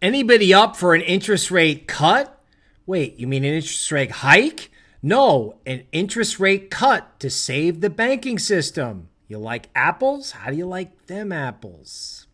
Anybody up for an interest rate cut? Wait, you mean an interest rate hike? No, an interest rate cut to save the banking system. You like apples? How do you like them apples?